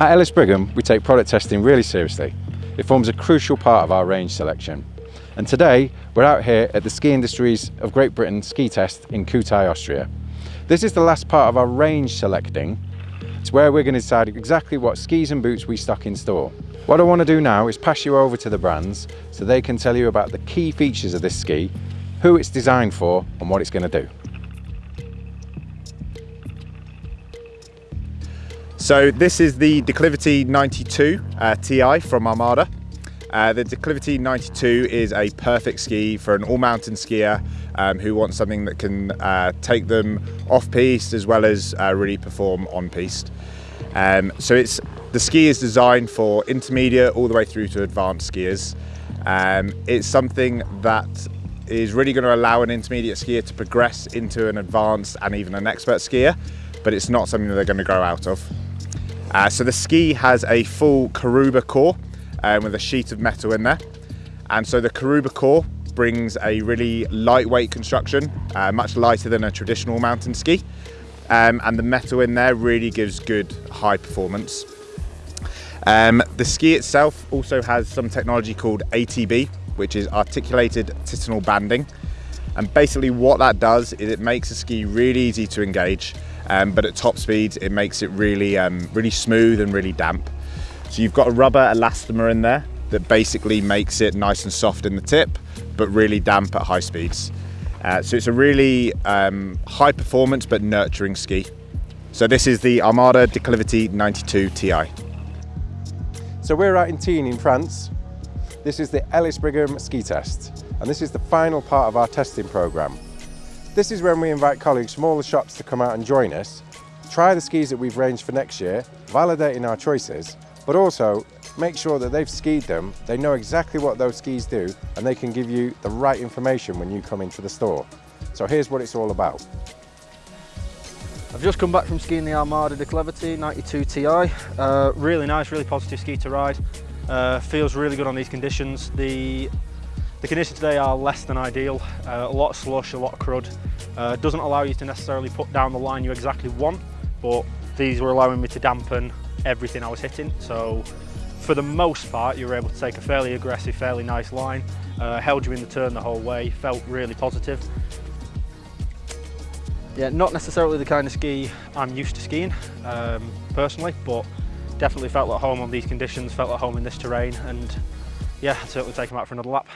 At Ellis Brigham, we take product testing really seriously. It forms a crucial part of our range selection. And today, we're out here at the Ski Industries of Great Britain ski test in Kühtai, Austria. This is the last part of our range selecting. It's where we're going to decide exactly what skis and boots we stock in store. What I want to do now is pass you over to the brands so they can tell you about the key features of this ski, who it's designed for and what it's going to do. So this is the Declivity 92 uh, Ti from Armada. Uh, the Declivity 92 is a perfect ski for an all-mountain skier um, who wants something that can uh, take them off-piste as well as uh, really perform on-piste. Um, so it's the ski is designed for intermediate all the way through to advanced skiers. Um, it's something that is really going to allow an intermediate skier to progress into an advanced and even an expert skier, but it's not something that they're going to grow out of. Uh, so the ski has a full Caruba core um, with a sheet of metal in there. And so the Caruba core brings a really lightweight construction, uh, much lighter than a traditional mountain ski. Um, and the metal in there really gives good high performance. Um, the ski itself also has some technology called ATB, which is articulated titanal banding. And basically what that does is it makes the ski really easy to engage um, but at top speeds it makes it really, um, really smooth and really damp. So you've got a rubber elastomer in there that basically makes it nice and soft in the tip, but really damp at high speeds. Uh, so it's a really um, high performance but nurturing ski. So this is the Armada Declivity 92 Ti. So we're out in Tignes in France. This is the Ellis Brigham ski test and this is the final part of our testing programme. This is when we invite colleagues from all the shops to come out and join us, try the skis that we've ranged for next year, validating our choices, but also make sure that they've skied them, they know exactly what those skis do, and they can give you the right information when you come into the store. So here's what it's all about. I've just come back from skiing the Armada Declivity 92 Ti. Uh, really nice, really positive ski to ride. Uh, feels really good on these conditions. The the conditions today are less than ideal, uh, a lot of slush, a lot of crud. Uh, doesn't allow you to necessarily put down the line you exactly want, but these were allowing me to dampen everything I was hitting. So for the most part, you were able to take a fairly aggressive, fairly nice line, uh, held you in the turn the whole way, felt really positive. Yeah, not necessarily the kind of ski I'm used to skiing, um, personally, but definitely felt at home on these conditions, felt at home in this terrain, and yeah, certainly take them out for another lap.